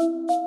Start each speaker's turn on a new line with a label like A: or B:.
A: you